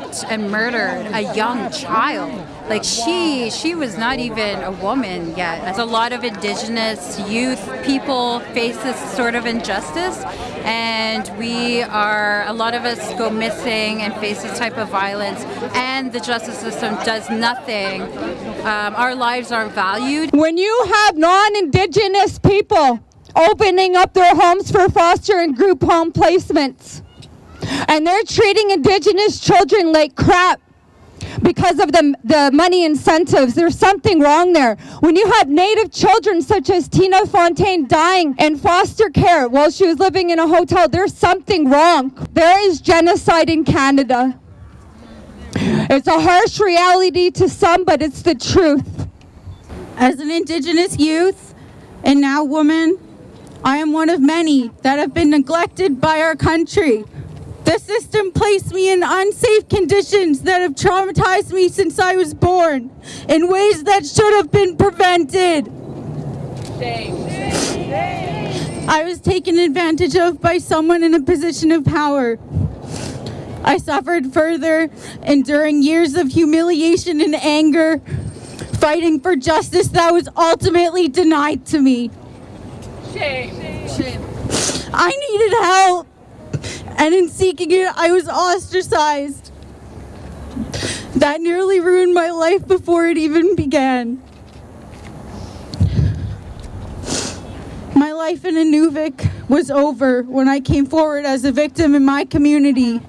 raped and murdered a young child. Like she, she was not even a woman yet. As a lot of indigenous youth people face this sort of injustice, and we are, a lot of us go missing and face this type of violence, and the justice system does nothing. Um, our lives aren't valued. When you have non-indigenous people opening up their homes for foster and group home placements, and they're treating indigenous children like crap because of the, the money incentives. There's something wrong there. When you have native children such as Tina Fontaine dying in foster care while she was living in a hotel, there's something wrong. There is genocide in Canada. It's a harsh reality to some, but it's the truth. As an Indigenous youth and now woman, I am one of many that have been neglected by our country. The system placed me in unsafe conditions that have traumatized me since I was born in ways that should have been prevented. Shame. Shame. I was taken advantage of by someone in a position of power. I suffered further, enduring years of humiliation and anger, fighting for justice that was ultimately denied to me. Shame. Shame. I needed help and in seeking it, I was ostracized. That nearly ruined my life before it even began. My life in Inuvik was over when I came forward as a victim in my community.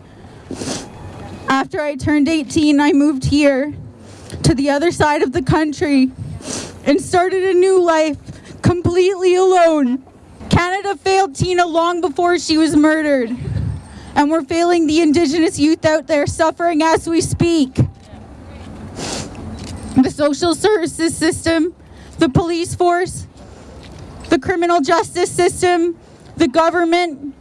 After I turned 18, I moved here to the other side of the country and started a new life completely alone. Canada failed Tina long before she was murdered and we're failing the Indigenous youth out there suffering as we speak. The social services system, the police force, the criminal justice system, the government,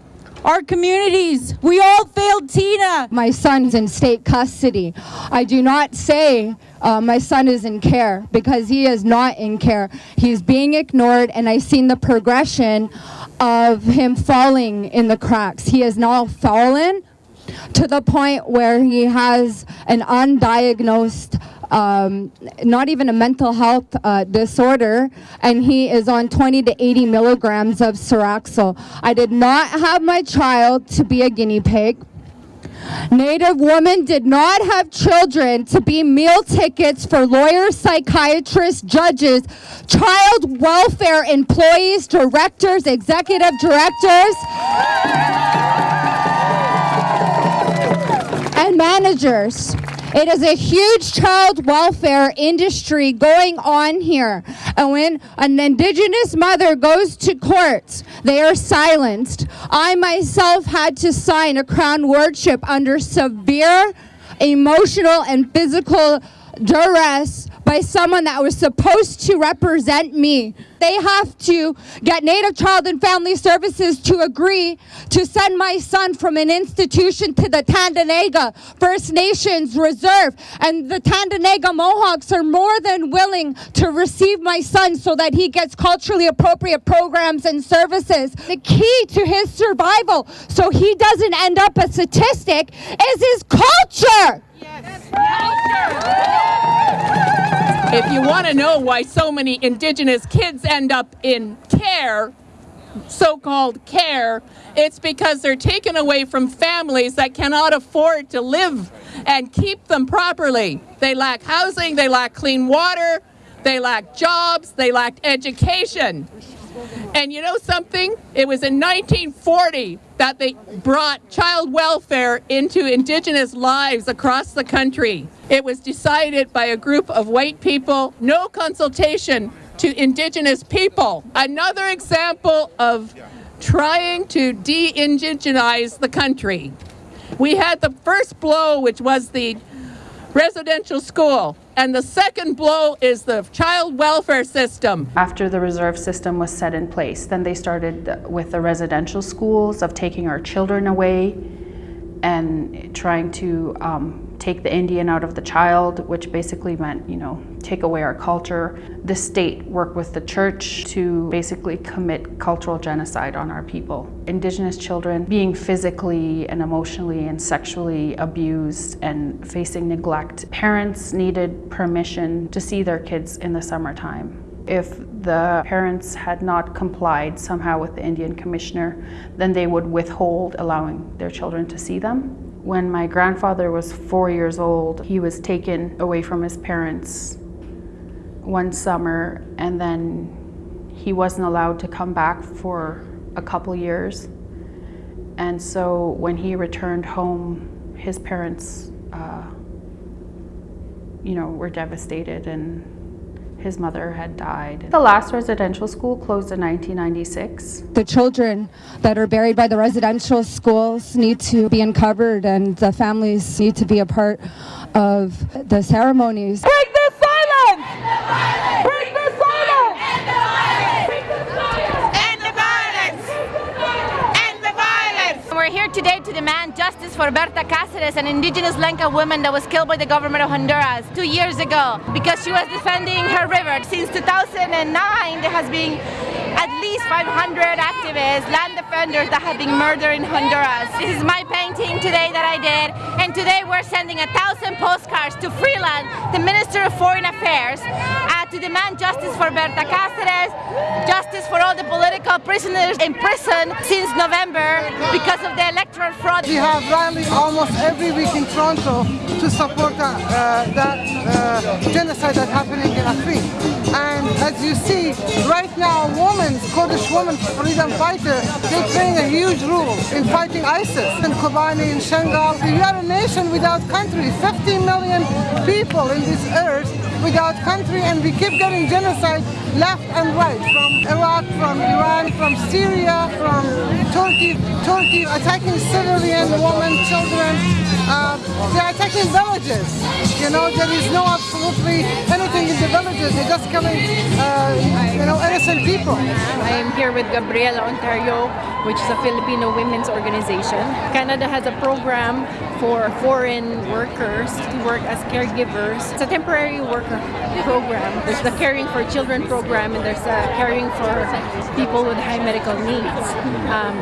our communities. We all failed Tina. My son's in state custody. I do not say uh, my son is in care because he is not in care. He's being ignored and I've seen the progression of him falling in the cracks. He has now fallen to the point where he has an undiagnosed um, not even a mental health uh, disorder, and he is on 20 to 80 milligrams of Seroxyl. I did not have my child to be a guinea pig. Native women did not have children to be meal tickets for lawyers, psychiatrists, judges, child welfare employees, directors, executive directors, and managers. It is a huge child welfare industry going on here. And when an indigenous mother goes to court, they are silenced. I myself had to sign a crown wardship under severe emotional and physical duress by someone that was supposed to represent me. They have to get Native Child and Family Services to agree to send my son from an institution to the Tyendinaga First Nations Reserve. And the Tyendinaga Mohawks are more than willing to receive my son so that he gets culturally appropriate programs and services. The key to his survival so he doesn't end up a statistic is his culture. Yes. Culture. If you want to know why so many Indigenous kids end up in care, so-called care, it's because they're taken away from families that cannot afford to live and keep them properly. They lack housing, they lack clean water, they lack jobs, they lack education. And you know something? It was in 1940 that they brought child welfare into Indigenous lives across the country. It was decided by a group of white people, no consultation to Indigenous people. Another example of trying to de-indigenize the country. We had the first blow, which was the residential school. And the second blow is the child welfare system. After the reserve system was set in place, then they started with the residential schools of taking our children away and trying to um, take the Indian out of the child, which basically meant, you know, take away our culture. The state worked with the church to basically commit cultural genocide on our people. Indigenous children being physically and emotionally and sexually abused and facing neglect. Parents needed permission to see their kids in the summertime. If the parents had not complied somehow with the Indian commissioner, then they would withhold allowing their children to see them. When my grandfather was four years old, he was taken away from his parents one summer and then he wasn't allowed to come back for a couple years. And so when he returned home, his parents, uh, you know, were devastated and his mother had died. The last residential school closed in 1996. The children that are buried by the residential schools need to be uncovered and the families need to be a part of the ceremonies. Break an indigenous Lenca woman that was killed by the government of Honduras two years ago because she was defending her river. Since 2009, there has been at least 500 activists, land defenders that have been murdered in Honduras. This is my painting today that I did, and today we're sending a thousand postcards to Freeland, the Minister of Foreign Affairs, to demand justice for Berta Cáceres, justice for all the political prisoners in prison since November because of the electoral fraud. We have rallies almost every week in Toronto to support that, uh, that uh, genocide that's happening in Afrin. And as you see, right now, women, Kurdish women, freedom fighters, they're playing a huge role in fighting ISIS in Kobani, in Shangal. We are a nation without country, 50 million people in this earth without country and we keep getting genocide left and right from Iraq, from Iran, from Syria, from Turkey, Turkey attacking civilian women, children. Uh, they're attacking villages. You know, there is no absolutely anything in the villages. They're just killing, uh, you know, innocent people. I am here with Gabriela Ontario, which is a Filipino women's organization. Canada has a program for foreign workers to work as caregivers. It's a temporary worker program. There's the caring for children program and there's a caring for people with high medical needs. Um,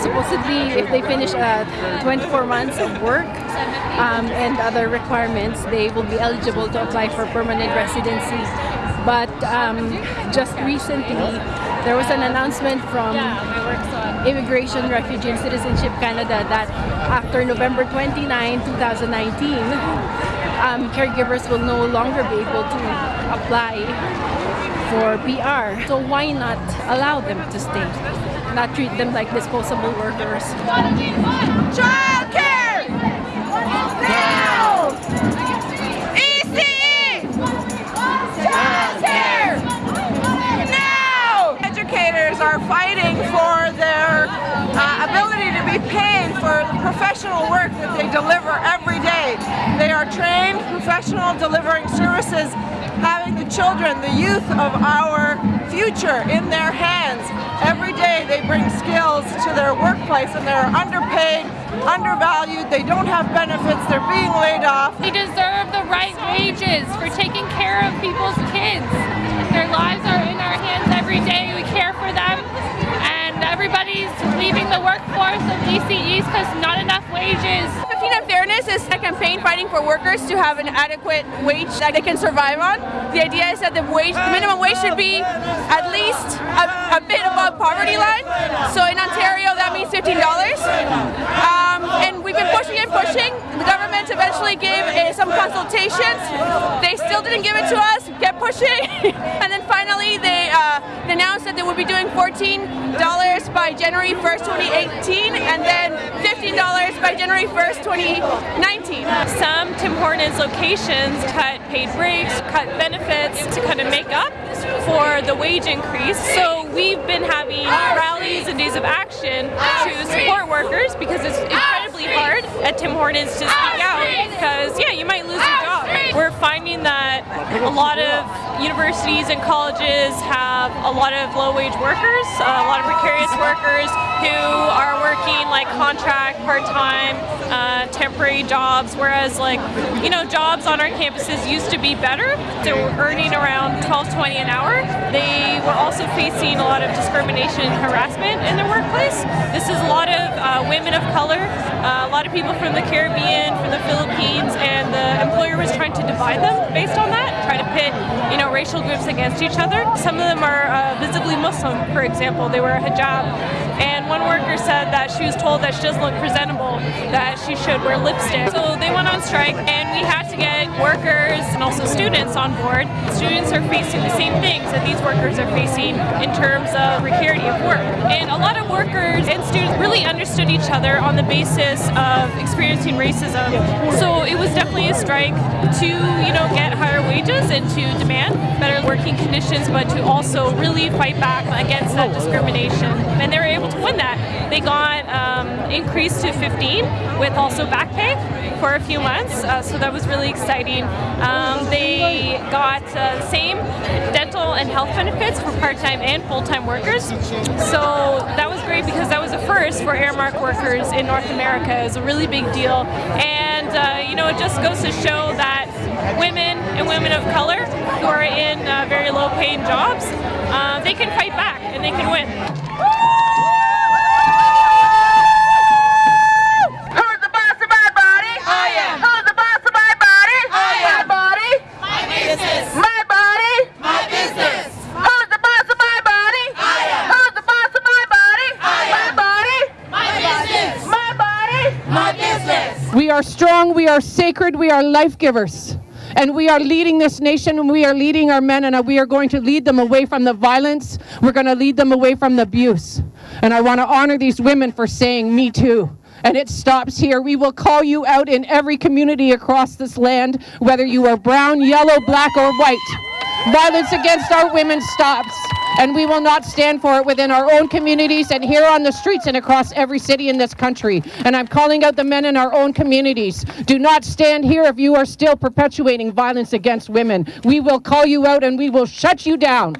supposedly, if they finish uh, 24 months of work um, and other requirements, they will be eligible to apply for permanent residency. But um, just recently, there was an announcement from Immigration, Refugee and Citizenship Canada that after November 29, 2019, um, caregivers will no longer be able to apply for PR. So why not allow them to stay? Not treat them like disposable workers. Child care! Now! ECE! Child care! Now! Educators are fighting for their uh, ability to be paid for the professional work that they deliver every day. They are trained professional delivering services, children, the youth of our future in their hands. Every day they bring skills to their workplace and they're underpaid, undervalued, they don't have benefits, they're being laid off. They deserve the right wages for taking care of people's kids. Their lives are in our hands every day. We care for them. And everybody's leaving the workforce of DCEs because not enough wages. 15 Fairness is a campaign fighting for workers to have an adequate wage that they can survive on. The idea is that the wage, the minimum wage should be at least a, a bit above poverty line. So in Ontario, that means $15. Um, and we've been pushing and pushing. The government eventually gave uh, some consultations. They still didn't give it to us. Kept pushing, and then they, uh, announced that they would be doing $14 by January 1st, 2018, and then $15 by January 1st, 2019. Some Tim Hortons locations cut paid breaks, cut benefits to kind of make up for the wage increase. So we've been having rallies and days of action to support workers because it's incredibly hard at Tim Hortons to speak out because yeah, you might lose. We're finding that a lot of universities and colleges have a lot of low-wage workers, a lot of precarious workers who are working like contract, part-time, uh, temporary jobs, whereas like, you know, jobs on our campuses used to be better. They were earning around 12, 20 an hour. They were also facing a lot of discrimination and harassment in their workplace. This is a lot uh, women of color, uh, a lot of people from the Caribbean, from the Philippines, and the employer was trying to divide them based on that, try to pit, you know, racial groups against each other. Some of them are uh, visibly Muslim, for example. They wear a hijab. And one worker said that she was told that she doesn't look presentable, that she should wear lipstick. So they on strike and we had to get workers and also students on board. Students are facing the same things that these workers are facing in terms of precarity of work. And a lot of workers and students really understood each other on the basis of experiencing racism. So it was definitely a strike to, you know, get higher wages and to demand better working conditions, but to also really fight back against that discrimination. And they were able to win that. They got um, increased to 15 with also back pay for a few months, uh, so that was really exciting. Um, they got uh, same dental and health benefits for part-time and full-time workers. So that was great because that was a first for Aramark workers in North America. It was a really big deal. And, uh, you know, it just goes to show that women and women of color who are in uh, very low-paying jobs, uh, they can fight back and they can win. Who's the boss of my body? I am. Who's the boss of my body? I am. My body? My business. My body? My business. Who's the boss of my body? I am. Who's the boss of my body? I am. My body? My business. My body? My business. We are strong, we are sacred, we are life givers. And we are leading this nation and we are leading our men and we are going to lead them away from the violence. We're going to lead them away from the abuse. And I want to honor these women for saying me too. And it stops here. We will call you out in every community across this land, whether you are brown, yellow, black, or white. Violence against our women stops. And we will not stand for it within our own communities and here on the streets and across every city in this country. And I'm calling out the men in our own communities. Do not stand here if you are still perpetuating violence against women. We will call you out and we will shut you down.